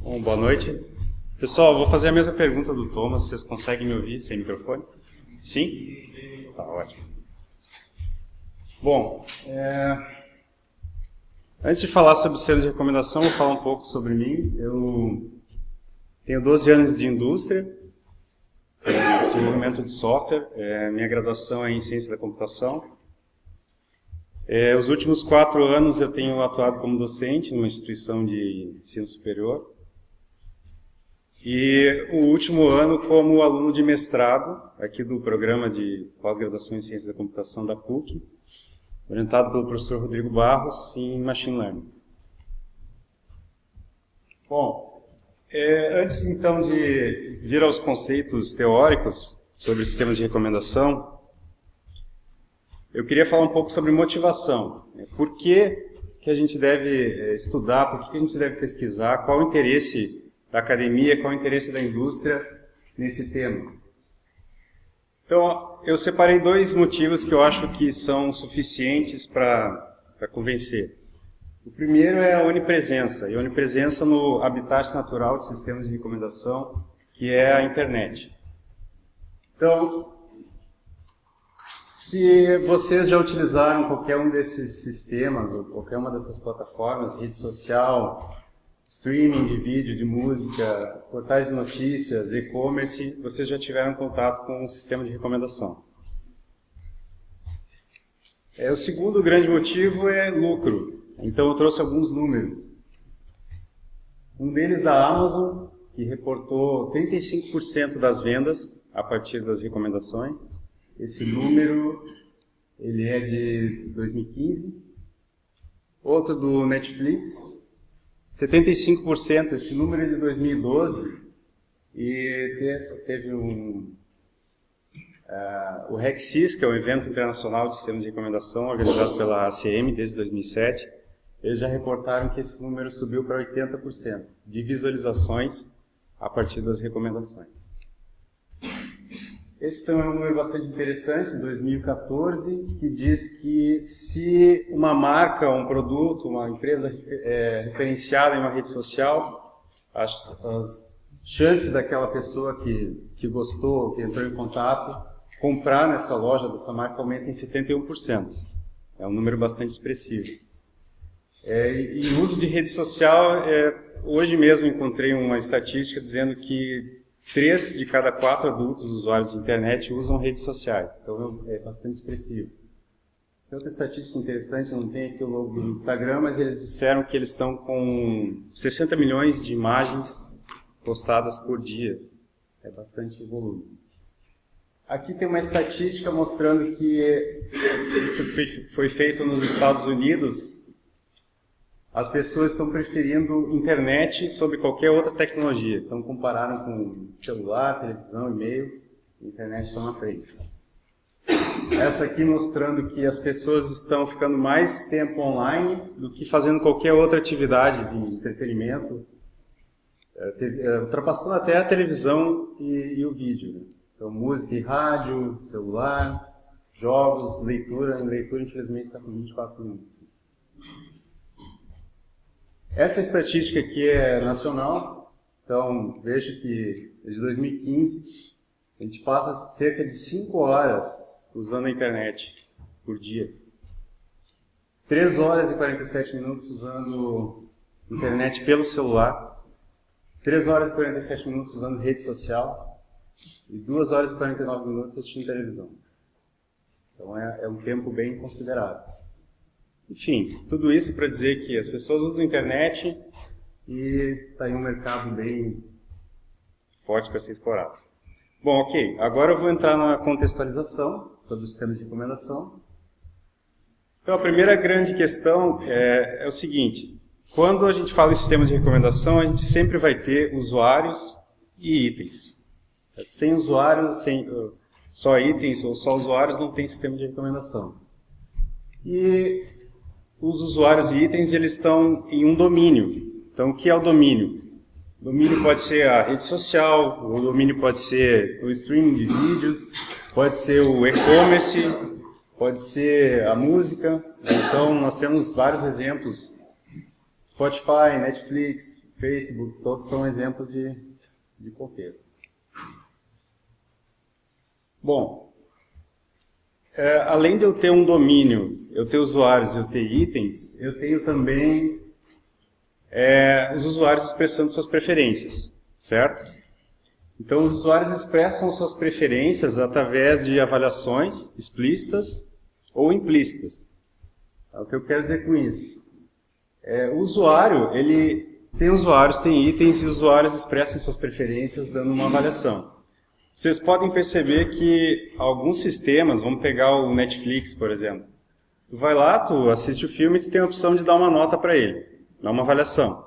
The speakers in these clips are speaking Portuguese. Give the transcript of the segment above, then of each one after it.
Bom, boa noite. Pessoal, vou fazer a mesma pergunta do Thomas. Vocês conseguem me ouvir sem microfone? Sim? Tá, ótimo. Bom, é... antes de falar sobre selos de recomendação, vou falar um pouco sobre mim. Eu tenho 12 anos de indústria, desenvolvimento de software, é, minha graduação é em ciência da computação. É, os últimos quatro anos eu tenho atuado como docente numa instituição de ensino superior. E o último ano como aluno de mestrado, aqui do programa de pós-graduação em ciência da computação da PUC, orientado pelo professor Rodrigo Barros em Machine Learning. Bom, é, antes então de vir aos conceitos teóricos sobre sistemas de recomendação, eu queria falar um pouco sobre motivação. Né? Por que, que a gente deve eh, estudar, por que a gente deve pesquisar, qual o interesse da academia, qual o interesse da indústria nesse tema. Então, eu separei dois motivos que eu acho que são suficientes para convencer. O primeiro é a onipresença, e a onipresença no habitat natural de sistemas de recomendação, que é a internet. Então, se vocês já utilizaram qualquer um desses sistemas, ou qualquer uma dessas plataformas, rede social, streaming de vídeo, de música, portais de notícias, e-commerce, vocês já tiveram contato com um sistema de recomendação. É, o segundo grande motivo é lucro. Então eu trouxe alguns números. Um deles da Amazon, que reportou 35% das vendas a partir das recomendações. Esse número ele é de 2015. Outro do Netflix, 75%. Esse número é de 2012 e teve um uh, o RECSIS, que é o evento internacional de sistemas de recomendação organizado pela ACM desde 2007. Eles já reportaram que esse número subiu para 80% de visualizações a partir das recomendações. Esse também é um número bastante interessante, 2014, que diz que se uma marca, um produto, uma empresa é, referenciada em uma rede social, as, as chances daquela pessoa que, que gostou, que entrou em contato, comprar nessa loja dessa marca aumentam em 71%. É um número bastante expressivo. É, e o uso de rede social, é, hoje mesmo encontrei uma estatística dizendo que Três de cada quatro adultos usuários de internet usam redes sociais, então é bastante expressivo. Tem outra estatística interessante, não tem aqui o logo do Instagram, mas eles disseram que eles estão com 60 milhões de imagens postadas por dia. É bastante volume. Aqui tem uma estatística mostrando que isso foi feito nos Estados Unidos as pessoas estão preferindo internet sobre qualquer outra tecnologia. Então compararam com celular, televisão, e-mail, internet estão na frente. Essa aqui mostrando que as pessoas estão ficando mais tempo online do que fazendo qualquer outra atividade de entretenimento, é, é, ultrapassando até a televisão e, e o vídeo. Né? Então música e rádio, celular, jogos, leitura. Em leitura, infelizmente, está com 24 minutos. Essa estatística aqui é nacional, então veja que desde 2015 a gente passa cerca de 5 horas usando a internet por dia. 3 horas e 47 minutos usando internet pelo celular, 3 horas e 47 minutos usando rede social e 2 horas e 49 minutos assistindo televisão. Então é, é um tempo bem considerável. Enfim, tudo isso para dizer que as pessoas usam a internet e está em um mercado bem forte para ser explorado. Bom, ok. Agora eu vou entrar na contextualização sobre o sistema de recomendação. Então, a primeira grande questão é, é o seguinte. Quando a gente fala em sistema de recomendação, a gente sempre vai ter usuários e itens. Sem usuário, sem uh, só itens ou só usuários, não tem sistema de recomendação. E os usuários e itens eles estão em um domínio. Então, o que é o domínio? O domínio pode ser a rede social, o domínio pode ser o streaming de vídeos, pode ser o e-commerce, pode ser a música. Então, nós temos vários exemplos Spotify, Netflix, Facebook, todos são exemplos de, de contextos. Bom, é, além de eu ter um domínio, eu ter usuários eu ter itens, eu tenho também é, os usuários expressando suas preferências, certo? Então, os usuários expressam suas preferências através de avaliações explícitas ou implícitas. É o que eu quero dizer com isso. É, o usuário, ele tem usuários, tem itens, e usuários expressam suas preferências dando uma avaliação. Vocês podem perceber que alguns sistemas, vamos pegar o Netflix, por exemplo, tu vai lá, tu assiste o filme e tu tem a opção de dar uma nota para ele, dar uma avaliação.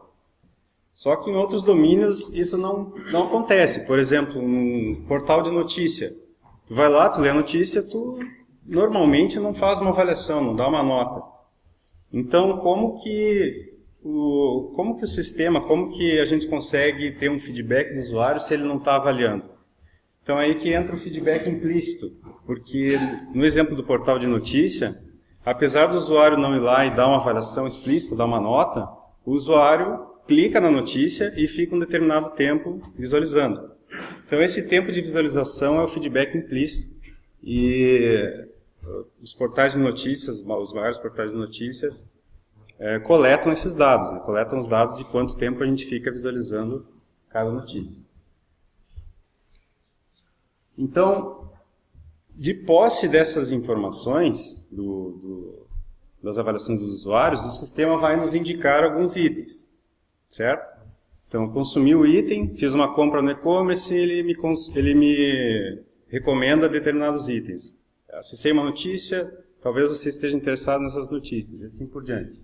Só que em outros domínios isso não, não acontece. Por exemplo, num portal de notícia. Tu vai lá, tu lê a notícia, tu normalmente não faz uma avaliação, não dá uma nota. Então, como que o, como que o sistema, como que a gente consegue ter um feedback do usuário se ele não está avaliando? Então, aí que entra o feedback implícito, porque no exemplo do portal de notícia, apesar do usuário não ir lá e dar uma avaliação explícita, dar uma nota, o usuário clica na notícia e fica um determinado tempo visualizando. Então esse tempo de visualização é o feedback implícito e uh, os portais de notícias, os maiores portais de notícias, é, coletam esses dados, né? coletam os dados de quanto tempo a gente fica visualizando cada notícia. Então, de posse dessas informações, do, do, das avaliações dos usuários, o sistema vai nos indicar alguns itens certo? Então, consumi o item, fiz uma compra no e-commerce ele me, ele me recomenda determinados itens. Acessei uma notícia, talvez você esteja interessado nessas notícias, e assim por diante.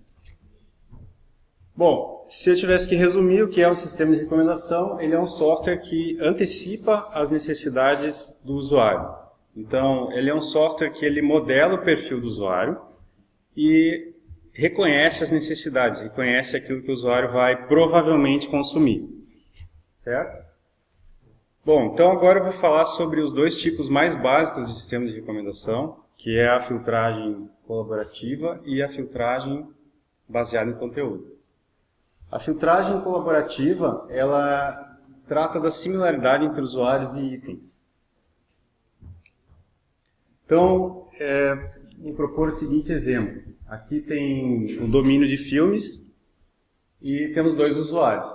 Bom, se eu tivesse que resumir o que é um sistema de recomendação, ele é um software que antecipa as necessidades do usuário. Então, ele é um software que ele modela o perfil do usuário e reconhece as necessidades, reconhece aquilo que o usuário vai provavelmente consumir. Certo? Bom, então agora eu vou falar sobre os dois tipos mais básicos de sistemas de recomendação, que é a filtragem colaborativa e a filtragem baseada em conteúdo. A filtragem colaborativa, ela trata da similaridade entre usuários e itens. Então, é, vou propor o seguinte exemplo. Aqui tem o domínio de filmes e temos dois usuários.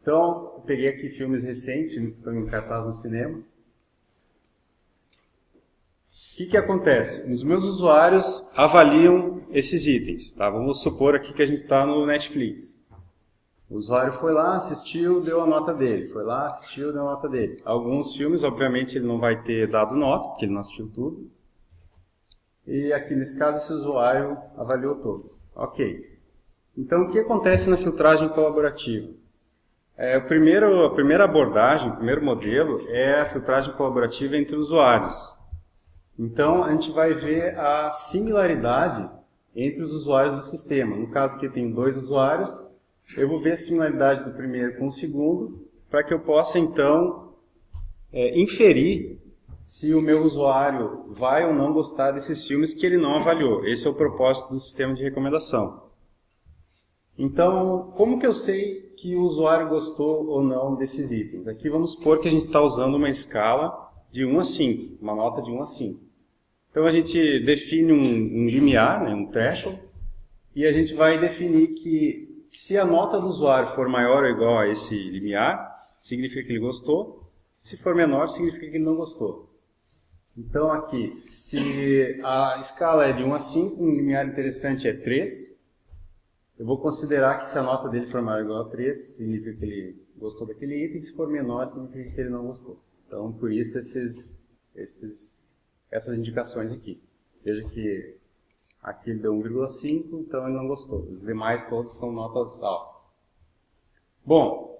Então, eu peguei aqui filmes recentes, filmes que estão em cartaz no cinema. Que, que acontece? Os meus usuários avaliam esses itens. Tá? Vamos supor aqui que a gente está no Netflix. O usuário foi lá, assistiu, deu a nota dele. Foi lá, assistiu, deu a nota dele. Alguns filmes, obviamente, ele não vai ter dado nota, porque ele não assistiu tudo. E aqui nesse caso esse usuário avaliou todos. Ok. Então o que acontece na filtragem colaborativa? É, primeiro, a primeira abordagem, o primeiro modelo é a filtragem colaborativa entre usuários. Então a gente vai ver a similaridade entre os usuários do sistema. No caso aqui tem dois usuários, eu vou ver a similaridade do primeiro com o segundo, para que eu possa então é, inferir se o meu usuário vai ou não gostar desses filmes que ele não avaliou. Esse é o propósito do sistema de recomendação. Então, como que eu sei que o usuário gostou ou não desses itens? Aqui vamos supor que a gente está usando uma escala de 1 a 5, uma nota de 1 a 5. Então a gente define um, um limiar, né, um threshold, e a gente vai definir que se a nota do usuário for maior ou igual a esse limiar, significa que ele gostou, se for menor, significa que ele não gostou. Então aqui, se a escala é de 1 a 5, um limiar interessante é 3, eu vou considerar que se a nota dele for maior ou igual a 3, significa que ele gostou daquele item, se for menor, significa que ele não gostou. Então, por isso, esses, esses, essas indicações aqui. Veja que aqui ele deu 1,5, então ele não gostou. Os demais todos são notas altas. Bom,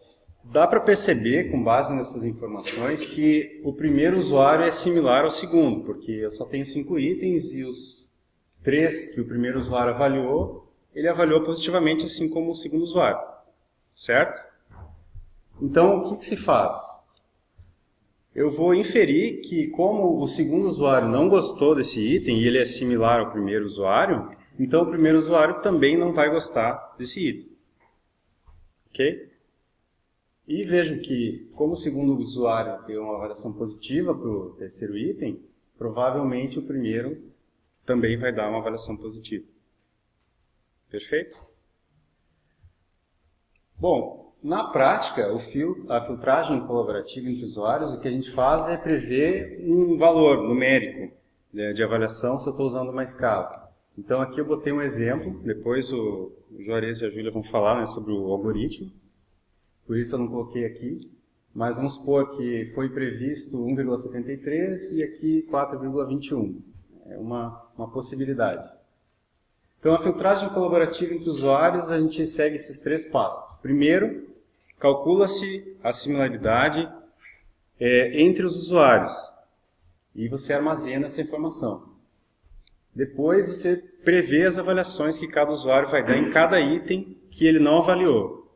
Dá para perceber, com base nessas informações, que o primeiro usuário é similar ao segundo, porque eu só tenho cinco itens e os três que o primeiro usuário avaliou, ele avaliou positivamente, assim como o segundo usuário. Certo? Então, o que, que se faz? Eu vou inferir que, como o segundo usuário não gostou desse item e ele é similar ao primeiro usuário, Então o primeiro usuário também não vai gostar desse item. Ok? E vejam que, como o segundo usuário deu uma avaliação positiva para o terceiro item, provavelmente o primeiro também vai dar uma avaliação positiva. Perfeito? Bom, na prática, fil a filtragem colaborativa entre usuários, o que a gente faz é prever um valor numérico né, de avaliação se eu estou usando uma escala. Então aqui eu botei um exemplo, depois o, Juarez e a Júlia vão falar né, sobre o algoritmo, por isso eu não coloquei aqui, mas vamos supor que foi previsto 1,73 e aqui 4,21. É uma, uma possibilidade. Então, a filtragem colaborativa entre usuários, a gente segue esses três passos. Primeiro, calcula-se a similaridade é, entre os usuários e você armazena essa informação. Depois, você prevê as avaliações que cada usuário vai dar em cada item que ele não avaliou.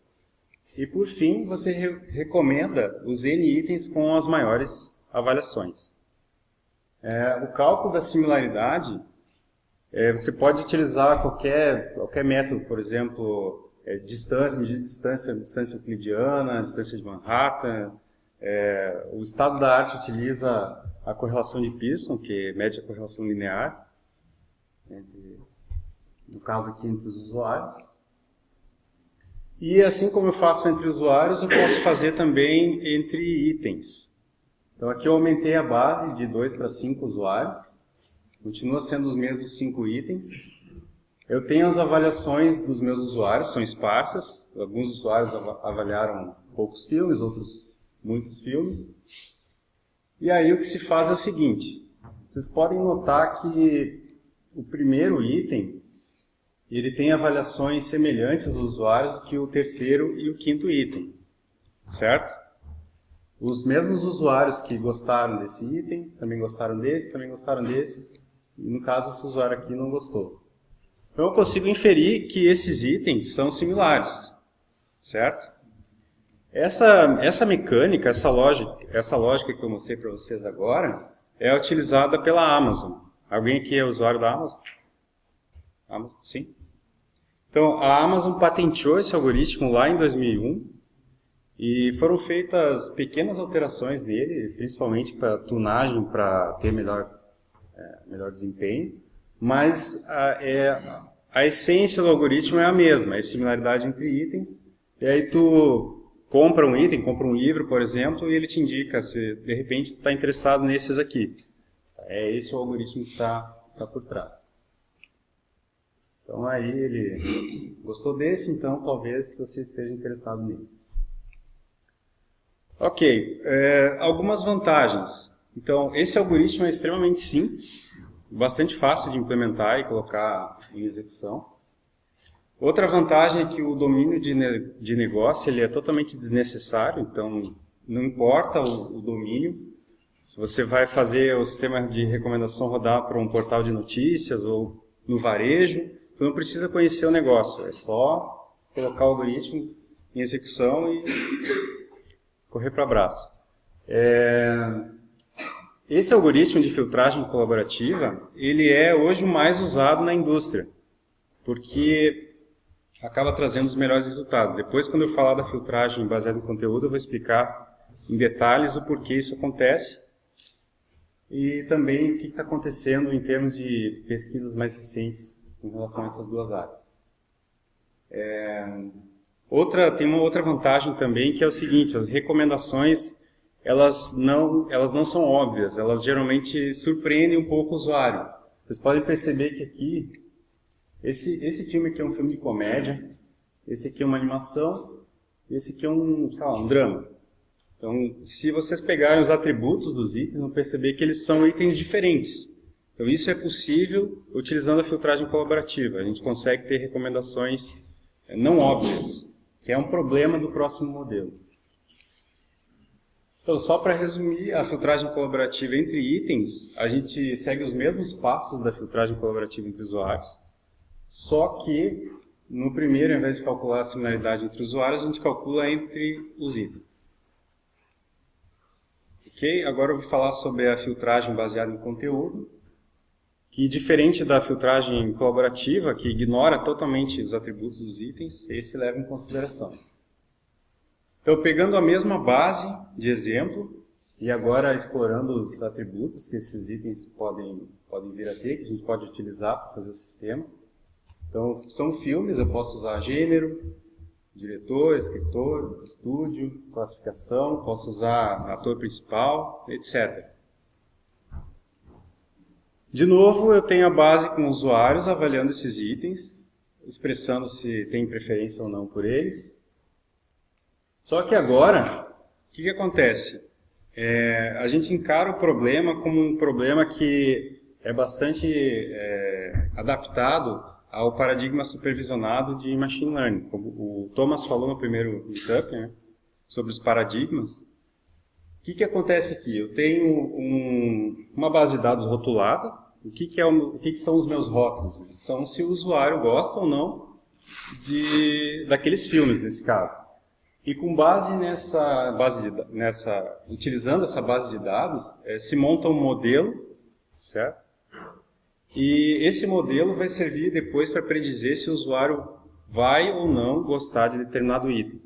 E por fim, você re recomenda os N itens com as maiores avaliações. É, o cálculo da similaridade, é, você pode utilizar qualquer, qualquer método, por exemplo, é, distância, medir distância, distância euclidiana, distância de Manhattan. É, o estado da arte utiliza a correlação de Pearson, que mede a correlação linear, entre, no caso aqui entre os usuários. E assim como eu faço entre usuários, eu posso fazer também entre itens. Então aqui eu aumentei a base de 2 para 5 usuários. Continua sendo os mesmos 5 itens. Eu tenho as avaliações dos meus usuários, são esparsas. Alguns usuários avaliaram poucos filmes, outros muitos filmes. E aí o que se faz é o seguinte. Vocês podem notar que o primeiro item ele tem avaliações semelhantes aos usuários que o terceiro e o quinto item, certo? Os mesmos usuários que gostaram desse item, também gostaram desse, também gostaram desse, e no caso esse usuário aqui não gostou. Então eu consigo inferir que esses itens são similares, certo? Essa, essa mecânica, essa lógica, essa lógica que eu mostrei para vocês agora, é utilizada pela Amazon. Alguém aqui é usuário da Amazon? Amazon? Sim? Então, a Amazon patenteou esse algoritmo lá em 2001 e foram feitas pequenas alterações nele, principalmente para tunagem, para ter melhor, é, melhor desempenho, mas a, é, a essência do algoritmo é a mesma, é similaridade entre itens, e aí tu compra um item, compra um livro, por exemplo, e ele te indica se de repente está interessado nesses aqui. É esse o algoritmo que está tá por trás. Então aí ele gostou desse, então talvez você esteja interessado nisso. Ok, é, algumas vantagens. Então, esse algoritmo é extremamente simples, bastante fácil de implementar e colocar em execução. Outra vantagem é que o domínio de, ne de negócio ele é totalmente desnecessário, então não importa o, o domínio. Se você vai fazer o sistema de recomendação rodar para um portal de notícias ou no varejo, Tu não precisa conhecer o negócio, é só colocar o algoritmo em execução e correr para abraço. É... Esse algoritmo de filtragem colaborativa, ele é hoje o mais usado na indústria, porque acaba trazendo os melhores resultados. Depois, quando eu falar da filtragem baseada em conteúdo, eu vou explicar em detalhes o porquê isso acontece e também o que está acontecendo em termos de pesquisas mais recentes em relação a essas duas áreas. É, outra, tem uma outra vantagem também que é o seguinte, as recomendações elas não, elas não são óbvias, elas geralmente surpreendem um pouco o usuário. Vocês podem perceber que aqui, esse, esse filme aqui é um filme de comédia, esse aqui é uma animação, esse aqui é um, sei lá, um drama. Então, se vocês pegarem os atributos dos itens, vão perceber que eles são itens diferentes. Então isso é possível utilizando a filtragem colaborativa. A gente consegue ter recomendações é, não óbvias, que é um problema do próximo modelo. Então, só para resumir, a filtragem colaborativa entre itens, a gente segue os mesmos passos da filtragem colaborativa entre usuários, só que no primeiro, ao invés de calcular a similaridade entre usuários, a gente calcula entre os itens. Ok? Agora eu vou falar sobre a filtragem baseada em conteúdo que diferente da filtragem colaborativa, que ignora totalmente os atributos dos itens, esse leva em consideração. Então, pegando a mesma base de exemplo, e agora explorando os atributos que esses itens podem, podem vir a ter, que a gente pode utilizar para fazer o sistema. Então, são filmes, eu posso usar gênero, diretor, escritor, estúdio, classificação, posso usar ator principal, etc. De novo, eu tenho a base com usuários avaliando esses itens, expressando se tem preferência ou não por eles. Só que agora, o que, que acontece? É, a gente encara o problema como um problema que é bastante é, adaptado ao paradigma supervisionado de machine learning. Como o Thomas falou no primeiro meetup, né, sobre os paradigmas. O que, que acontece aqui? Eu tenho um, uma base de dados rotulada, o que, que, é o, o que, que são os meus rótulos? São se o usuário gosta ou não de, daqueles filmes, nesse caso. E com base nessa base de, nessa, utilizando essa base de dados, é, se monta um modelo, certo? E esse modelo vai servir depois para predizer se o usuário vai ou não gostar de determinado item.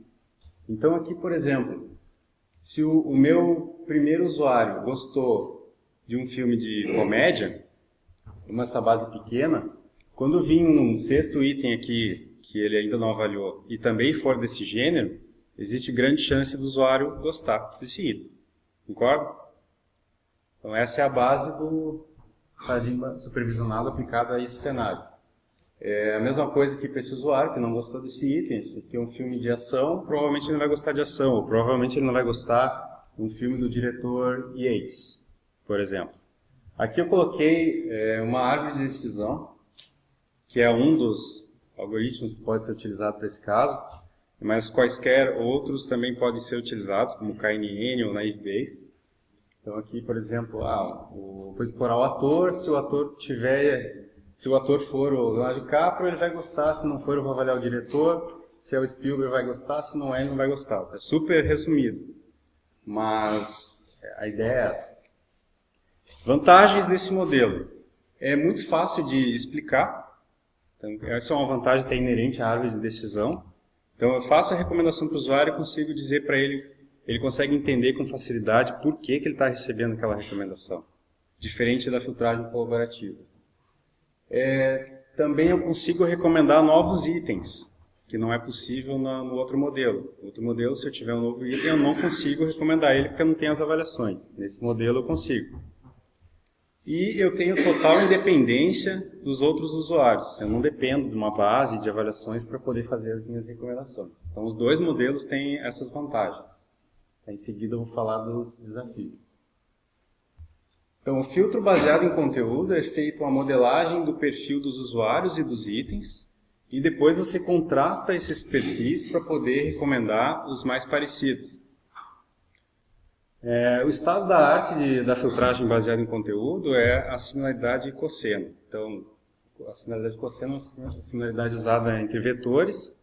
Então aqui, por exemplo, se o, o meu primeiro usuário gostou de um filme de comédia, como essa base pequena, quando vir um sexto item aqui que ele ainda não avaliou e também for desse gênero, existe grande chance do usuário gostar desse item. Concorda? Então essa é a base do paradigma supervisionado aplicado a esse cenário. É a mesma coisa que para esse usuário que não gostou desse item, esse aqui é um filme de ação, provavelmente ele não vai gostar de ação, ou provavelmente ele não vai gostar de um filme do diretor Yates, por exemplo. Aqui eu coloquei é, uma árvore de decisão, que é um dos algoritmos que pode ser utilizado para esse caso, mas quaisquer outros também podem ser utilizados, como KNN ou Naive Bayes. Então aqui, por exemplo, ah, o, vou explorar o ator, se o ator tiver, se o ator for o Leonardo DiCaprio, ele vai gostar, se não for eu vou avaliar o diretor, se é o Spielberg vai gostar, se não é ele não vai gostar. É super resumido, mas a ideia é essa. Vantagens desse modelo. É muito fácil de explicar. Então, essa é uma vantagem que é inerente à árvore de decisão. Então, eu faço a recomendação para o usuário e consigo dizer para ele, ele consegue entender com facilidade por que, que ele está recebendo aquela recomendação. Diferente da filtragem colaborativa. É, também eu consigo recomendar novos itens, que não é possível no, no outro modelo. No outro modelo, se eu tiver um novo item, eu não consigo recomendar ele porque eu não tenho as avaliações. Nesse modelo eu consigo. E eu tenho total independência dos outros usuários. Eu não dependo de uma base de avaliações para poder fazer as minhas recomendações. Então, os dois modelos têm essas vantagens. Em seguida, eu vou falar dos desafios. Então, o filtro baseado em conteúdo é feito uma modelagem do perfil dos usuários e dos itens, e depois você contrasta esses perfis para poder recomendar os mais parecidos. É, o estado da arte de, da filtragem baseada em conteúdo é a similaridade cosseno. Então, a similaridade cosseno é uma similaridade usada entre vetores.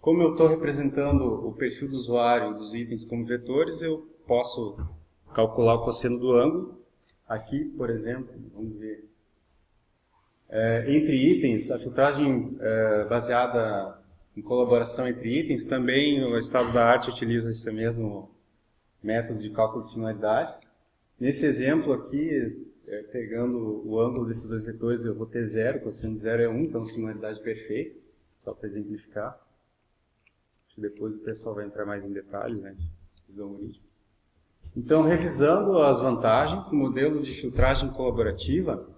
Como eu estou representando o perfil do usuário dos itens como vetores, eu posso calcular o cosseno do ângulo. Aqui, por exemplo, vamos ver. É, entre itens, a filtragem é, baseada em colaboração entre itens, também o estado da arte utiliza esse mesmo método de cálculo de similaridade. Nesse exemplo aqui, é, pegando o ângulo desses dois vetores, eu vou ter zero, cosseno de zero é 1, um, então similaridade perfeita, só para exemplificar. Depois o pessoal vai entrar mais em detalhes né, dos algoritmos. Então, revisando as vantagens, modelo de filtragem colaborativa,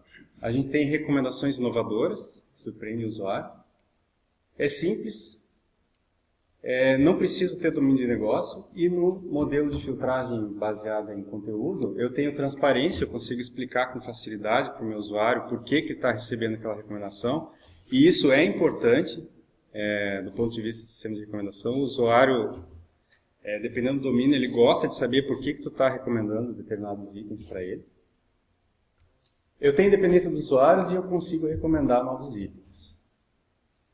a gente tem recomendações inovadoras, que surpreendem o usuário. É simples, é, não preciso ter domínio de negócio e no modelo de filtragem baseada em conteúdo, eu tenho transparência, eu consigo explicar com facilidade para o meu usuário por que, que ele está recebendo aquela recomendação e isso é importante é, do ponto de vista do sistema de recomendação. O usuário, é, dependendo do domínio, ele gosta de saber por que, que tu está recomendando determinados itens para ele. Eu tenho independência dos usuários e eu consigo recomendar novos itens.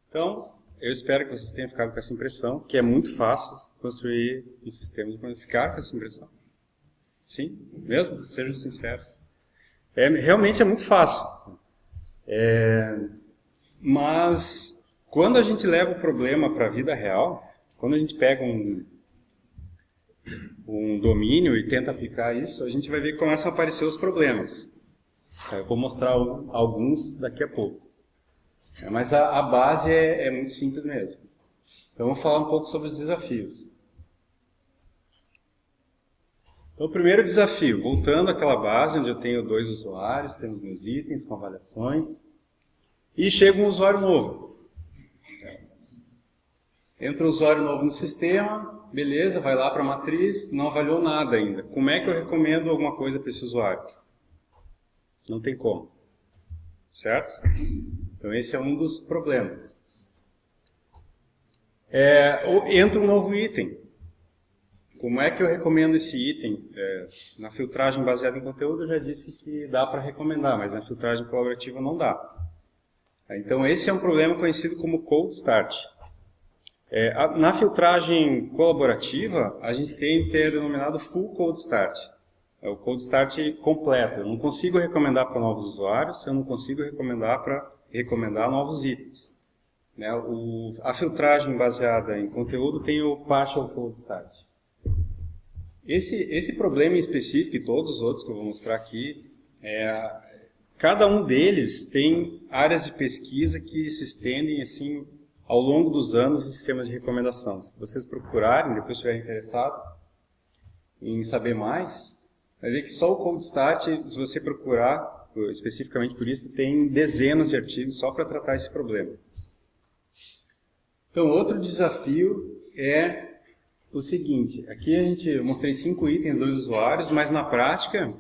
Então, eu espero que vocês tenham ficado com essa impressão, que é muito fácil construir um sistema de ficar com essa impressão. Sim? Mesmo? Sejam sinceros. É, realmente é muito fácil. É, mas quando a gente leva o problema para a vida real, quando a gente pega um, um domínio e tenta aplicar isso, a gente vai ver que começam a aparecer os problemas. Eu vou mostrar alguns daqui a pouco. Mas a, a base é, é, muito simples mesmo. Então vamos falar um pouco sobre os desafios. Então o primeiro desafio, voltando àquela base onde eu tenho dois usuários, temos meus itens com avaliações, e chega um usuário novo. Entra um usuário novo no sistema, beleza, vai lá para a matriz, não avaliou nada ainda. Como é que eu recomendo alguma coisa para esse usuário? Não tem como. Certo? Então esse é um dos problemas. É, entra um novo item. Como é que eu recomendo esse item? É, na filtragem baseada em conteúdo eu já disse que dá para recomendar, mas na filtragem colaborativa não dá. Então esse é um problema conhecido como cold start. É, a, na filtragem colaborativa, a gente tem que é denominado full cold start. É o cold start completo. Eu não consigo recomendar para novos usuários, eu não consigo recomendar para recomendar novos itens. Né? O, a filtragem baseada em conteúdo tem o partial cold start. Esse, esse problema em específico e todos os outros que eu vou mostrar aqui, é, cada um deles tem áreas de pesquisa que se estendem assim ao longo dos anos em sistemas de recomendação. Se vocês procurarem, depois estiverem interessados em saber mais, vai ver que só o Cold Start, se você procurar especificamente por isso, tem dezenas de artigos só para tratar esse problema. Então, outro desafio é o seguinte, aqui a gente, mostrei cinco itens dos usuários, mas na prática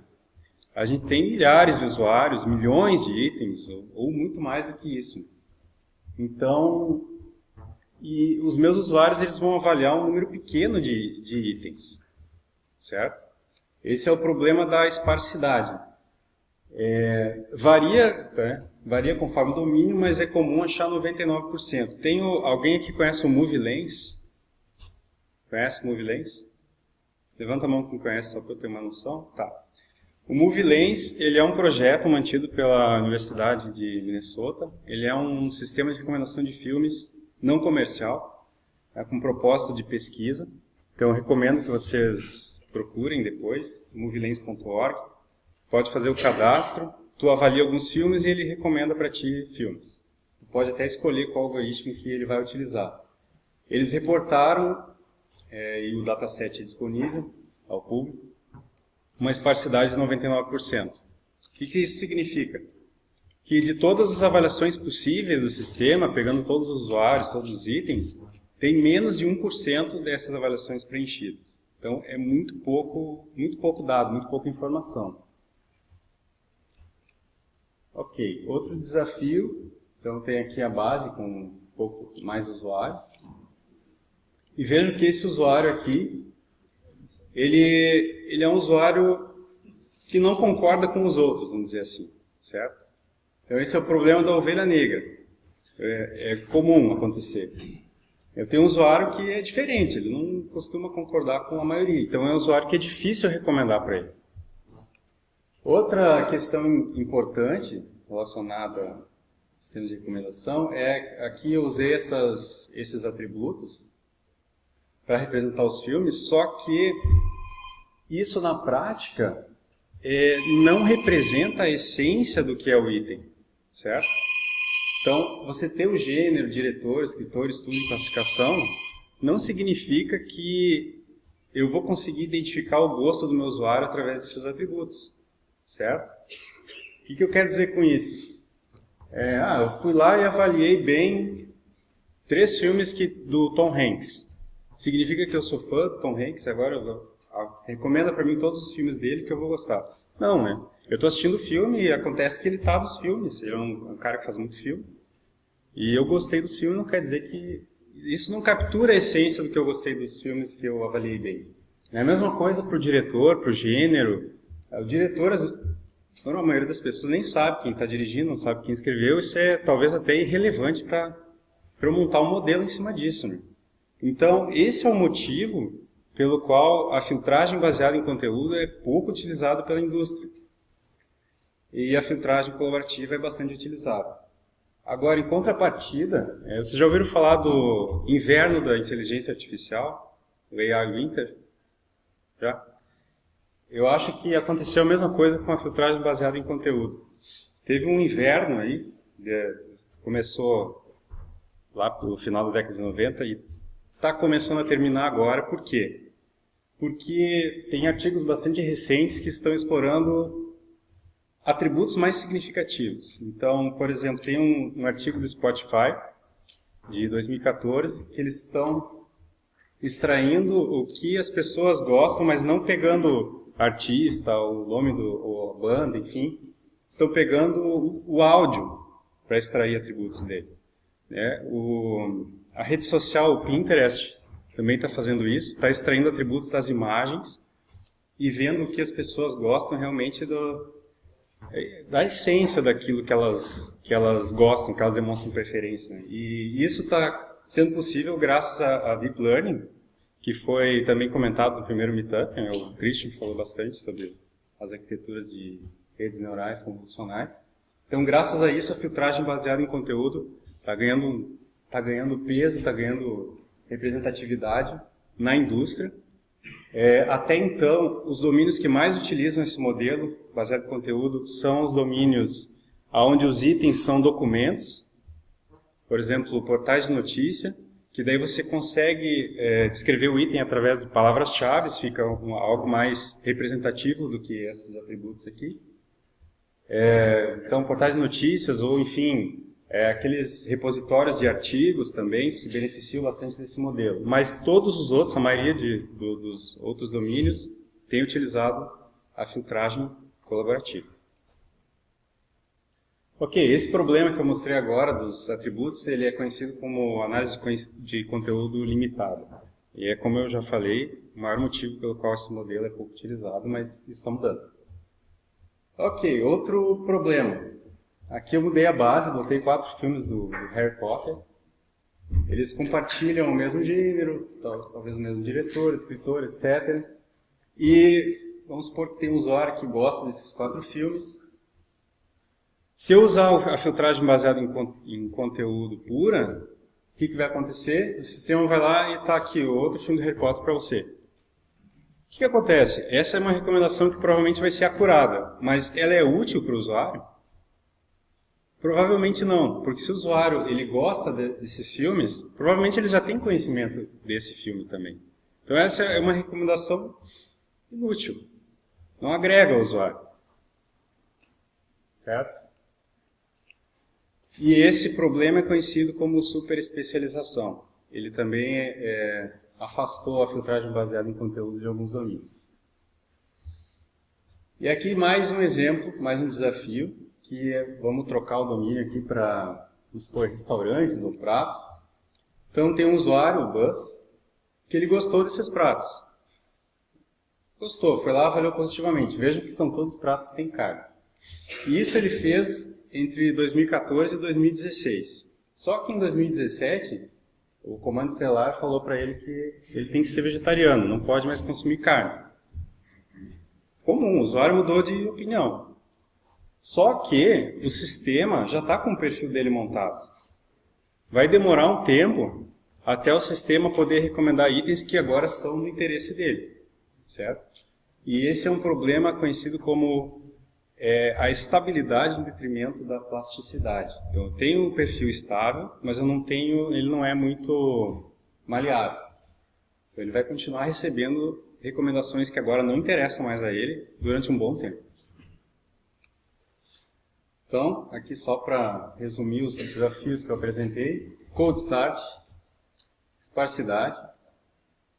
a gente tem milhares de usuários, milhões de itens, ou, ou muito mais do que isso. Então, e os meus usuários eles vão avaliar um número pequeno de, de itens, certo? Esse é o problema da esparsidade. É, varia, né? varia conforme o domínio, mas é comum achar 99%. Tem alguém aqui conhece o MovieLens? Conhece o MovieLens? Levanta a mão quem conhece, só para eu ter uma noção. Tá. O MovieLens ele é um projeto mantido pela Universidade de Minnesota. Ele é um sistema de recomendação de filmes não comercial, é, com propósito de pesquisa. Então eu recomendo que vocês procurem depois, movielens.org pode fazer o cadastro, tu avalia alguns filmes e ele recomenda para ti filmes. Tu pode até escolher qual algoritmo que ele vai utilizar. Eles reportaram, é, e o dataset é disponível ao público, uma esparsidade de 99%. O que, que isso significa? Que de todas as avaliações possíveis do sistema, pegando todos os usuários, todos os itens, tem menos de 1% dessas avaliações preenchidas. Então é muito pouco, muito pouco dado, muito pouca informação. Ok, outro desafio, então tem aqui a base com um pouco mais usuários. E vejam que esse usuário aqui, ele, ele é um usuário que não concorda com os outros, vamos dizer assim, certo? Então esse é o problema da ovelha negra. É, é comum acontecer. Eu tenho um usuário que é diferente, ele não costuma concordar com a maioria. Então é um usuário que é difícil recomendar para ele. Outra questão importante relacionada ao sistema de recomendação é aqui eu usei essas, esses atributos para representar os filmes, só que isso na prática é, não representa a essência do que é o item, certo? Então, você ter o gênero, diretor, escritor, estudo e classificação não significa que eu vou conseguir identificar o gosto do meu usuário através desses atributos certo? O que, que eu quero dizer com isso? É, ah, eu fui lá e avaliei bem três filmes que, do Tom Hanks. Significa que eu sou fã do Tom Hanks, agora eu, ah, recomenda para mim todos os filmes dele que eu vou gostar. Não, né? Eu estou assistindo o filme e acontece que ele tá nos filmes. Ele é um, um, cara que faz muito filme. E eu gostei dos filmes, não quer dizer que... Isso não captura a essência do que eu gostei dos filmes que eu avaliei bem. É a mesma coisa para o diretor, para o gênero, o diretor, às a maioria das pessoas nem sabe quem está dirigindo, não sabe quem escreveu, isso é talvez até irrelevante para eu montar um modelo em cima disso. Né? Então, esse é o motivo pelo qual a filtragem baseada em conteúdo é pouco utilizada pela indústria. e a filtragem colaborativa é bastante utilizada. Agora, em contrapartida, é, vocês já ouviram falar do inverno da inteligência artificial, o AI Winter? Já? Eu acho que aconteceu a mesma coisa com a filtragem baseada em conteúdo. Teve um inverno aí, começou lá no final da década de 90 e está começando a terminar agora, por quê? Porque tem artigos bastante recentes que estão explorando atributos mais significativos. Então, por exemplo, tem um, um artigo do Spotify, de 2014, que eles estão extraindo o que as pessoas gostam, mas não pegando artista, o nome do, ou a banda, enfim, estão pegando o, áudio para extrair atributos dele. Né? O, a rede social, o Pinterest, também está fazendo isso, está extraindo atributos das imagens e vendo o que as pessoas gostam realmente do, da essência daquilo que elas, que elas gostam, que elas demonstram preferência. Né? E isso está sendo possível graças a, a, Deep Learning, que foi também comentado no primeiro Meetup, né? o Christian falou bastante sobre as arquiteturas de redes neurais convolucionais. Então, graças a isso, a filtragem baseada em conteúdo está ganhando, tá ganhando peso, está ganhando representatividade na indústria. É, até então, os domínios que mais utilizam esse modelo baseado em conteúdo são os domínios onde os itens são documentos, por exemplo, portais de notícia, que daí você consegue é, descrever o item através de palavras-chave, fica algo mais representativo do que esses atributos aqui. É, então, portais de notícias ou, enfim, é, aqueles repositórios de artigos também se beneficiam bastante desse modelo. Mas todos os outros, a maioria de, do, dos outros domínios, tem utilizado a filtragem colaborativa. Ok, esse problema que eu mostrei agora dos atributos, ele é conhecido como análise de conteúdo limitado. E é, como eu já falei, o maior motivo pelo qual esse modelo é pouco utilizado, mas isso está mudando. Ok, outro problema. Aqui eu mudei a base, botei quatro filmes do, do Harry Potter. Eles compartilham o mesmo gênero, talvez o mesmo diretor, escritor, etc. E vamos supor que tem um usuário que gosta desses quatro filmes. Se eu usar a filtragem baseada em, em conteúdo pura, o que, que vai acontecer? O sistema vai lá e está aqui outro filme do Harry Potter para você. O que, que acontece? Essa é uma recomendação que provavelmente vai ser acurada, mas ela é útil para o usuário? Provavelmente não, porque se o usuário ele gosta de, desses filmes, provavelmente ele já tem conhecimento desse filme também. Então essa é uma recomendação inútil, não agrega ao usuário. Certo? E esse problema é conhecido como superespecialização. Ele também é, é afastou a filtragem baseada em conteúdo de alguns domínios. E aqui mais um exemplo, mais um desafio, que é, vamos trocar o domínio aqui para expor restaurantes ou pratos. Então tem um usuário, o Buzz, que ele gostou desses pratos. Gostou, foi lá, avaliou positivamente. Vejam que são todos pratos que têm carne. E isso ele fez entre 2014 e 2016. Só que em 2017 o comando estelar falou para ele que ele tem que ser vegetariano, não pode mais consumir carne. Comum, o usuário mudou de opinião. Só que o sistema já está com o perfil dele montado. Vai demorar um tempo até o sistema poder recomendar itens que agora são do interesse dele, certo? E esse é um problema conhecido como é a estabilidade em detrimento da plasticidade. Então, eu tenho um perfil estável, mas eu não tenho, ele não é muito maleável. Então, ele vai continuar recebendo recomendações que agora não interessam mais a ele durante um bom tempo. Então, aqui só para resumir os desafios que eu apresentei, cold start, esparsidade,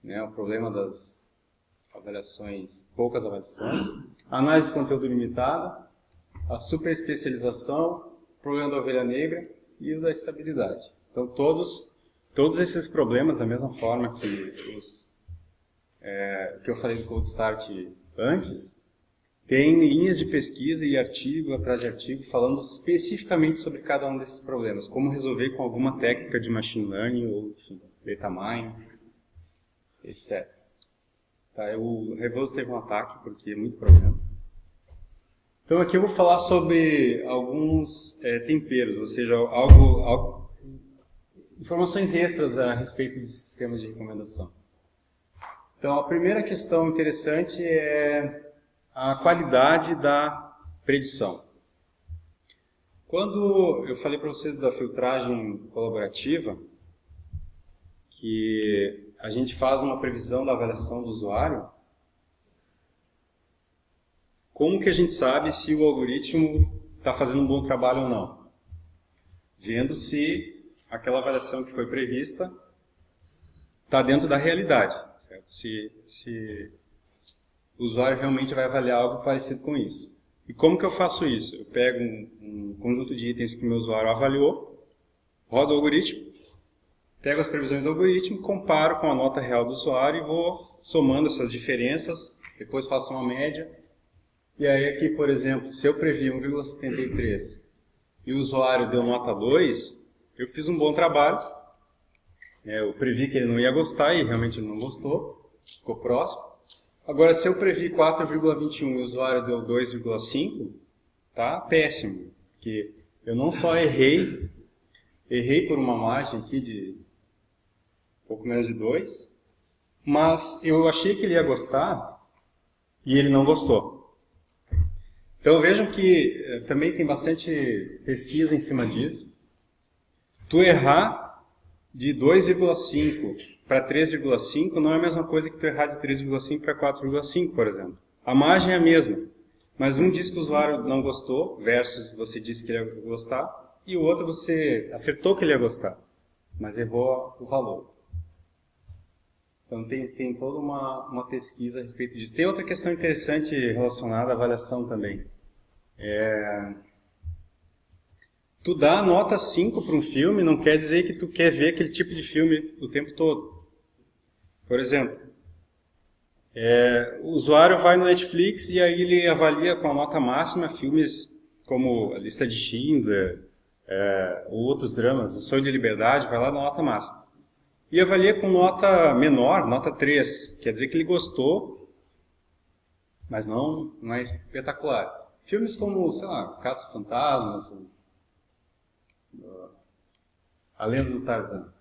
né, o problema das avaliações, poucas avaliações, análise de conteúdo limitada, a superespecialização, problema da ovelha negra e o da estabilidade. Então, todos, todos esses problemas, da mesma forma que, os, é, que eu falei do Cold Start antes, tem linhas de pesquisa e artigo atrás de artigo falando especificamente sobre cada um desses problemas, como resolver com alguma técnica de machine learning ou enfim, data mining, etc. Tá, o Revoso teve um ataque porque é muito problema. Então aqui eu vou falar sobre alguns é, temperos, ou seja, algo, algo, informações extras a respeito de sistemas de recomendação. Então a primeira questão interessante é a qualidade da predição. Quando eu falei para vocês da filtragem colaborativa, que a gente faz uma previsão da avaliação do usuário, como que a gente sabe se o algoritmo está fazendo um bom trabalho ou não? Vendo se aquela avaliação que foi prevista está dentro da realidade, certo? Se, se o usuário realmente vai avaliar algo parecido com isso. E como que eu faço isso? Eu pego um, um conjunto de itens que meu usuário avaliou, rodo o algoritmo, pego as previsões do algoritmo, comparo com a nota real do usuário e vou somando essas diferenças, depois faço uma média e aí aqui, por exemplo, se eu previ 1,73 e o usuário deu nota 2, eu fiz um bom trabalho. É, eu previ que ele não ia gostar e realmente ele não gostou, ficou próximo. Agora, se eu previ 4,21 e o usuário deu 2,5, tá péssimo. Porque eu não só errei, errei por uma margem aqui de pouco menos de 2, mas eu achei que ele ia gostar e ele não gostou. Então vejam que eh, também tem bastante pesquisa em cima disso. Tu errar de 2,5 para 3,5 não é a mesma coisa que tu errar de 3,5 para 4,5, por exemplo. A margem é a mesma, mas um diz que o usuário não gostou, versus você disse que ele ia gostar, e o outro você acertou que ele ia gostar, mas errou o valor. Então tem, tem toda uma, uma pesquisa a respeito disso. Tem outra questão interessante relacionada à avaliação também. É... Tu dá nota 5 para um filme não quer dizer que tu quer ver aquele tipo de filme o tempo todo. Por exemplo, é, o usuário vai no Netflix e aí ele avalia com a nota máxima filmes como A Lista de Schindler, é, ou outros dramas, O Sonho de Liberdade, vai lá na nota máxima. E avalia com nota menor, nota 3, quer dizer que ele gostou, mas não, não é espetacular. Filmes como, sei lá, Caça-Fantasmas, A Lenda do Tarzan.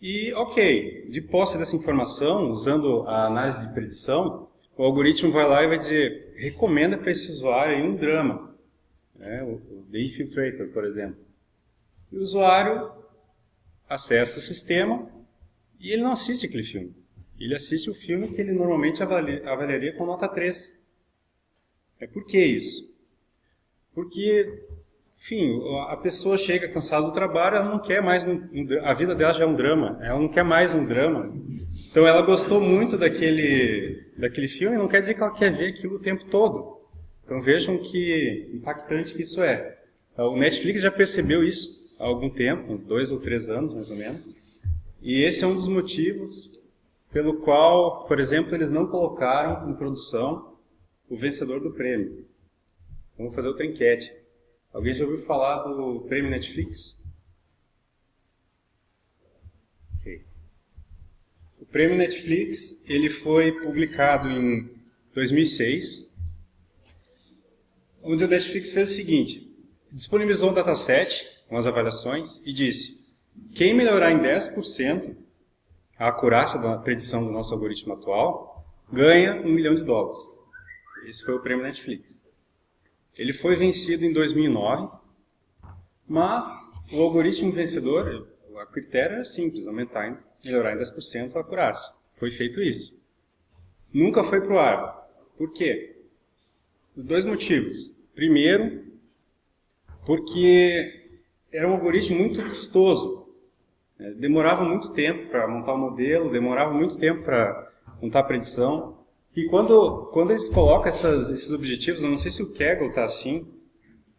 E, ok, de posse dessa informação, usando a análise de predição, o algoritmo vai lá e vai dizer, recomenda para esse usuário um drama, né, o The Infiltrator, por exemplo. E o usuário acessa o sistema e ele não assiste aquele filme. Ele assiste o filme que ele normalmente avaliaria com nota 3. É por que isso? Porque, enfim, a pessoa chega cansada do trabalho, ela não quer mais um, um, a vida dela já é um drama, ela não quer mais um drama. Então ela gostou muito daquele daquele filme, não quer dizer que ela quer ver aquilo o tempo todo. Então vejam que impactante que isso é. O Netflix já percebeu isso há algum tempo, dois ou três anos mais ou menos. E esse é um dos motivos pelo qual, por exemplo, eles não colocaram em produção o vencedor do prêmio. Vamos fazer outra enquete. Alguém já ouviu falar do prêmio Netflix? Ok. O prêmio Netflix ele foi publicado em 2006, onde o Netflix fez o seguinte, disponibilizou um dataset com as avaliações e disse quem melhorar em 10% a acurácia da predição do nosso algoritmo atual ganha um milhão de dólares. Esse foi o prêmio Netflix. Ele foi vencido em 2009, mas o algoritmo vencedor, o critério era simples, aumentar, melhorar em 10% a acurácia. Foi feito isso. Nunca foi para o ar. Por quê? Por dois motivos. Primeiro, porque era um algoritmo muito custoso. É, demorava muito tempo para montar o modelo, demorava muito tempo para montar a predição. E quando, quando eles colocam essas, esses objetivos, eu não sei se o Kaggle está assim,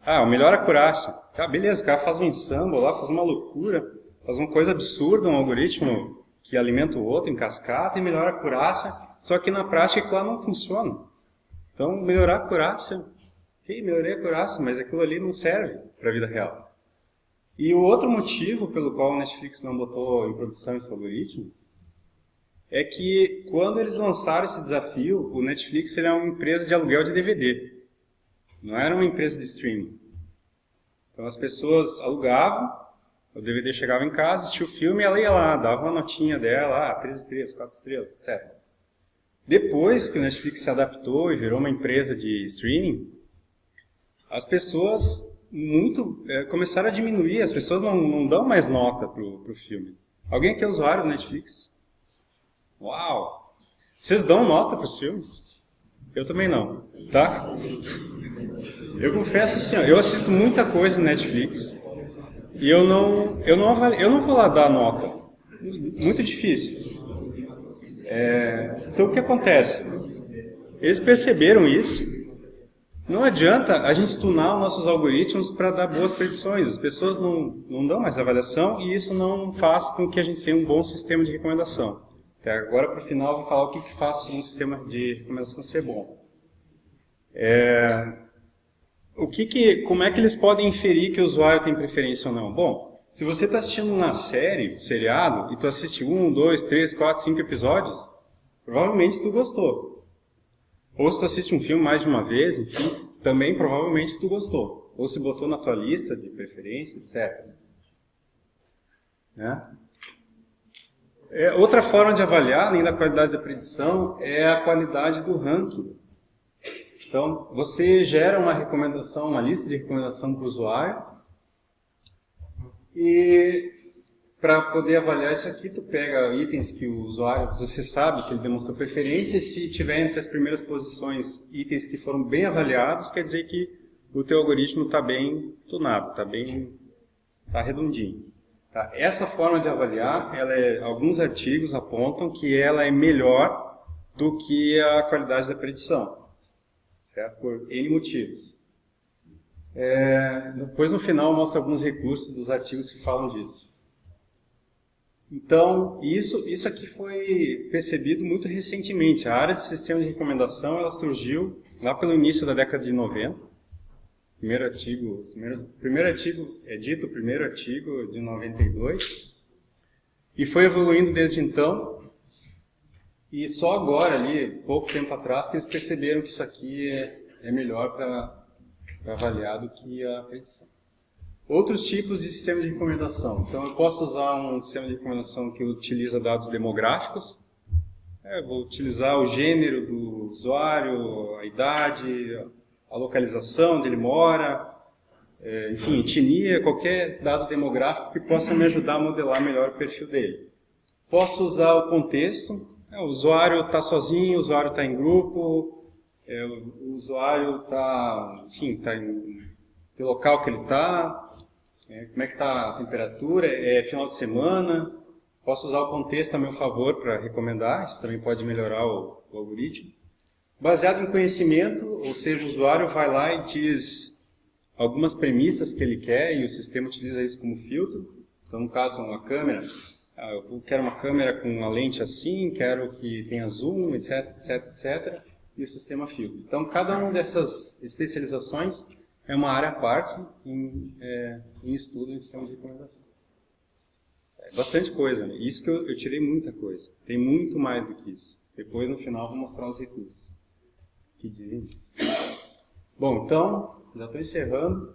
ah, o melhor acurácia. Ah, beleza, o cara faz um ensemble lá, faz uma loucura, faz uma coisa absurda, um algoritmo que alimenta o outro em cascata e melhora a acurácia, só que na prática aquilo lá não funciona. Então, melhorar a acurácia, ok, melhorei a acurácia, mas aquilo ali não serve para a vida real. E o outro motivo pelo qual o Netflix não botou em produção esse algoritmo é que quando eles lançaram esse desafio, o Netflix era uma empresa de aluguel de DVD. Não era uma empresa de streaming. Então as pessoas alugavam, o DVD chegava em casa, assistia o filme e ela ia lá, dava uma notinha dela, ah, 3 estrelas, 4 estrelas, etc. Depois que o Netflix se adaptou e virou uma empresa de streaming, as pessoas muito é, começaram a diminuir, as pessoas não, não dão mais nota pro, pro filme. Alguém aqui é usuário do Netflix? Uau! Vocês dão nota para os filmes? Eu também não, tá? Eu confesso assim, eu assisto muita coisa no Netflix e eu não, eu não, eu não vou lá dar nota. Muito difícil. É, então o que acontece? Eles perceberam isso não adianta a gente tunar os nossos algoritmos para dar boas predições. As pessoas não, não dão mais avaliação e isso não faz com que a gente tenha um bom sistema de recomendação. Até agora, para o final, vou falar o que, que faz um sistema de recomendação ser bom. É, o que que, como é que eles podem inferir que o usuário tem preferência ou não? Bom, se você está assistindo uma série, um seriado, e tu assiste um, dois, três, quatro, cinco episódios, provavelmente tu gostou. Ou se tu assiste um filme mais de uma vez, enfim, também provavelmente tu gostou. Ou se botou na tua lista de preferência, etc. Né? É, outra forma de avaliar, além da qualidade da predição, é a qualidade do ranking. Então, você gera uma recomendação, uma lista de recomendação para o usuário, e para poder avaliar isso aqui, tu pega itens que o usuário, você sabe que ele demonstrou preferência, e se tiver entre as primeiras posições itens que foram bem avaliados, quer dizer que o teu algoritmo está bem tunado, está bem tá redondinho. Tá? Essa forma de avaliar, ela é, alguns artigos apontam que ela é melhor do que a qualidade da predição, certo? Por N motivos. É, depois no final mostra alguns recursos dos artigos que falam disso. Então, isso, isso aqui foi percebido muito recentemente. A área de sistema de recomendação ela surgiu lá pelo início da década de 90. Primeiro artigo, primeiro, primeiro artigo é dito, o primeiro artigo de 92. E foi evoluindo desde então. E só agora, ali, pouco tempo atrás, que eles perceberam que isso aqui é, é melhor para avaliar do que a predição. Outros tipos de sistema de recomendação. Então, eu posso usar um sistema de recomendação que utiliza dados demográficos. É, vou utilizar o gênero do usuário, a idade, a localização onde ele mora, é, enfim, etnia, qualquer dado demográfico que possa me ajudar a modelar melhor o perfil dele. Posso usar o contexto. É, o usuário está sozinho, o usuário está em grupo, é, o usuário está, enfim, está em que local que ele está, é, como é que está a temperatura, é final de semana, posso usar o contexto a meu favor para recomendar, isso também pode melhorar o, o algoritmo. Baseado em conhecimento, ou seja, o usuário vai lá e diz algumas premissas que ele quer e o sistema utiliza isso como filtro. Então, no caso, uma câmera, ah, eu quero uma câmera com uma lente assim, quero que tenha zoom, etc, etc, etc, e o sistema filtra. Então, cada uma dessas especializações é uma área à parte em, é, em estudo em sistema de recomendação. É bastante coisa, né? Isso que eu, eu, tirei muita coisa. Tem muito mais do que isso. Depois, no final, vou mostrar os recursos que dizem isso. Bom, então, já estou encerrando.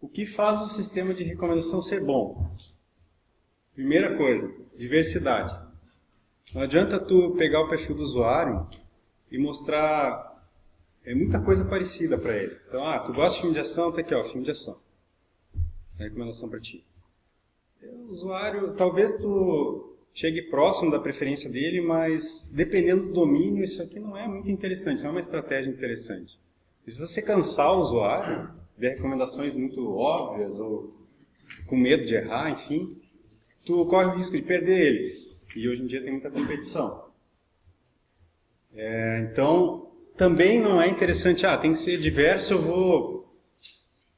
O que faz o sistema de recomendação ser bom? Primeira coisa, diversidade. Não adianta tu pegar o perfil do usuário e mostrar é muita coisa parecida para ele. Então, ah, tu gosta de filme de ação? Tá aqui, ó, filme de ação. É recomendação para ti. O usuário, talvez tu chegue próximo da preferência dele, mas dependendo do domínio, isso aqui não é muito interessante, não é uma estratégia interessante. E se você cansar o usuário, ver recomendações muito óbvias ou com medo de errar, enfim, tu corre o risco de perder ele. E hoje em dia tem muita competição. É, então, também não é interessante, ah, tem que ser diverso, eu vou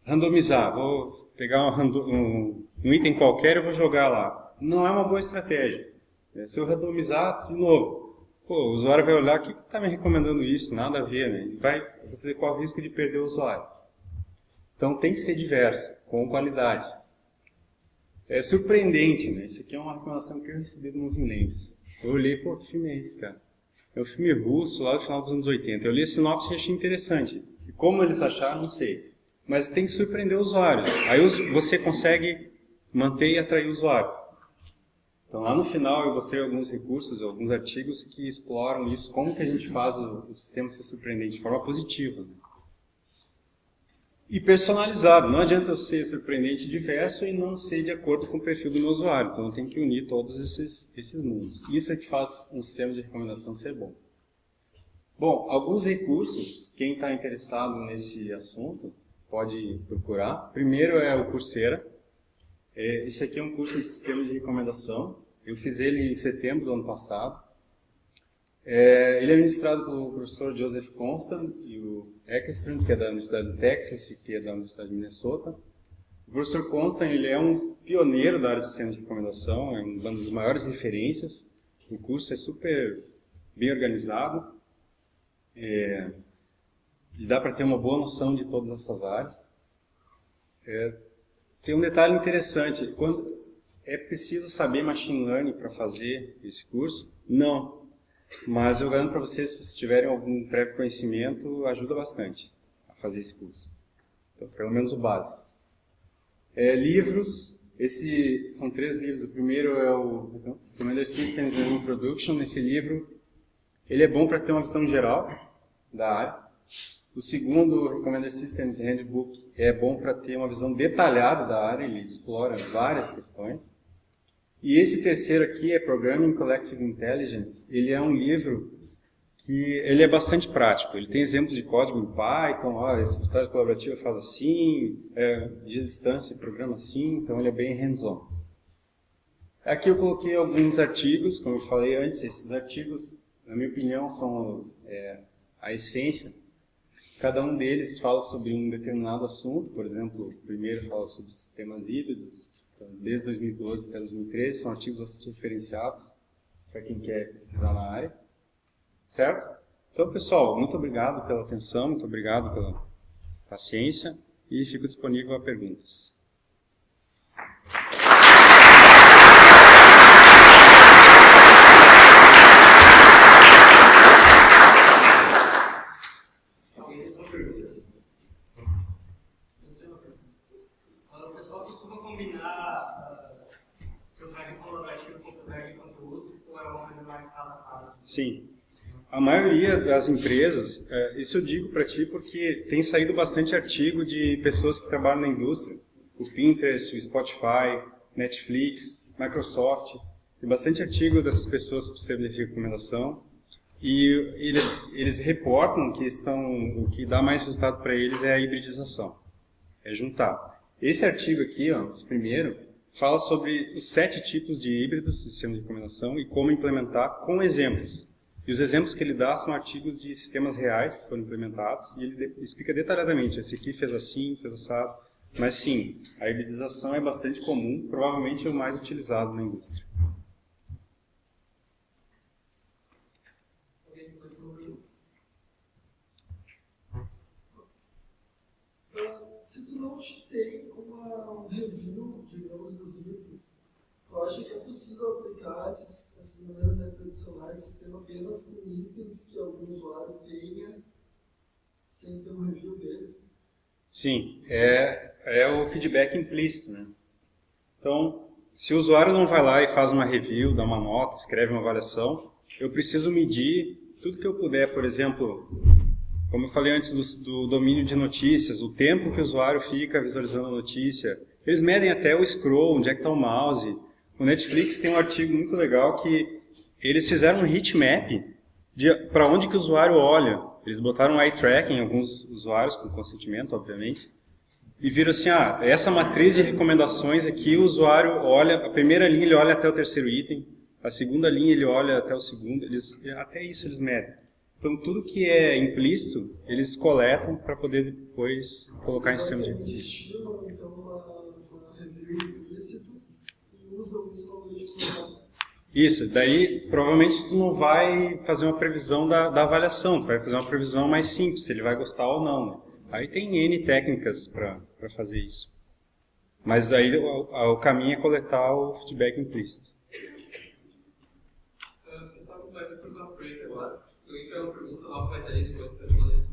randomizar, vou pegar um, um, um item qualquer e vou jogar lá. Não é uma boa estratégia. É, se eu randomizar, de novo, pô, o usuário vai olhar, o que está me recomendando isso? Nada a ver, né? vai, você corre o risco de perder o usuário. Então tem que ser diverso, com qualidade. É surpreendente, né? Isso aqui é uma recomendação que eu recebi do Moving Lens. Eu olhei, pô, que filme é esse, cara? É um filme russo, lá do final dos anos 80. Eu li a sinopse e achei interessante. E como eles acharam, não sei. Mas tem que surpreender o usuário. Aí você consegue manter e atrair o usuário. Então lá no final eu mostrei alguns recursos, alguns artigos que exploram isso, como que a gente faz o, o sistema ser surpreendente de forma positiva. E personalizado, não adianta eu ser surpreendente diverso e não ser de acordo com o perfil do meu usuário. Então eu tenho que unir todos esses, esses mundos. Isso é que faz um sistema de recomendação ser bom. Bom, alguns recursos, quem está interessado nesse assunto pode procurar. Primeiro é o Coursera. É, esse aqui é um curso de sistema de recomendação. Eu fiz ele em setembro do ano passado. É, ele é ministrado pelo professor Joseph Constant e o Eckstrom, que é da Universidade do Texas e que é da Universidade de Minnesota. O professor Constant ele é um pioneiro da área de sistema de recomendação, é uma das maiores referências. O curso é super bem organizado. É, e dá para ter uma boa noção de todas essas áreas. É, tem um detalhe interessante, quando é preciso saber machine learning para fazer esse curso? Não, mas eu garanto para vocês, se vocês tiverem algum prévio conhecimento, ajuda bastante a fazer esse curso. Então, pelo menos o básico. É, livros, esse, são três livros. O primeiro é o Commander Systems and Introduction. Esse livro, ele é bom para ter uma visão geral da área. O segundo, Recommender Systems Handbook, é bom para ter uma visão detalhada da área, ele explora várias questões. E esse terceiro aqui é Programming Collective Intelligence. Ele é um livro que ele é bastante prático. Ele tem exemplos de código em Python, ó, esse escritório colaborativo faz assim, é, de distância programa assim, então ele é bem hands-on. Aqui eu coloquei alguns artigos, como eu falei antes, esses artigos, na minha opinião, são é, a essência. Cada um deles fala sobre um determinado assunto, por exemplo, o primeiro fala sobre sistemas híbridos, então, desde 2012 até 2013, são artigos bastante referenciados para quem quer pesquisar na área. Certo? Então, pessoal, muito obrigado pela atenção, muito obrigado pela paciência e fico disponível a perguntas. A maioria das empresas, é, isso eu digo para ti porque tem saído bastante artigo de pessoas que trabalham na indústria. O Pinterest, o Spotify, Netflix, Microsoft. Tem bastante artigo dessas pessoas sobre sistema de recomendação. E eles, eles reportam que estão, o que dá mais resultado para eles é a hibridização. É juntar. Esse artigo aqui, ó, esse primeiro, fala sobre os sete tipos de híbridos de sistema de recomendação e como implementar com exemplos. E os exemplos que ele dá são artigos de sistemas reais que foram implementados e ele explica detalhadamente, esse aqui fez assim, fez assado. Mas sim, a hibridização é bastante comum, provavelmente é o mais utilizado na indústria. Se tu não tem uma review, digamos, dos itens, eu acho que é possível aplicar esses, essas maneiras mais tradicionais, sistema apenas com itens que algum usuário tenha, sem ter um review deles? Sim, é, é o feedback implícito, né? Então, se o usuário não vai lá e faz uma review, dá uma nota, escreve uma avaliação, eu preciso medir tudo que eu puder, por exemplo, como eu falei antes do, do, domínio de notícias, o tempo que o usuário fica visualizando a notícia. Eles medem até o scroll, onde é que está o mouse. O Netflix tem um artigo muito legal que eles fizeram um heatmap para onde que o usuário olha. Eles botaram eye tracking em alguns usuários, com consentimento, obviamente, e viram assim, ah, essa matriz de recomendações aqui, o usuário olha, a primeira linha ele olha até o terceiro item, a segunda linha ele olha até o segundo, eles, até isso eles medem. Então, tudo que é implícito, eles coletam para poder depois colocar em cima de... Estilam, então, uma, review implícito e usam isso como Isso, daí provavelmente tu não vai fazer uma previsão da, da avaliação, tu vai fazer uma previsão mais simples, se ele vai gostar ou não. Né? Aí tem N técnicas para fazer isso. Mas aí o, o caminho é coletar o feedback implícito. Eu uma pergunta agora. Eu uma pergunta lá para depois para responder